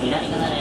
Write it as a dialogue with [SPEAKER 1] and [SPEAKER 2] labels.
[SPEAKER 1] 左から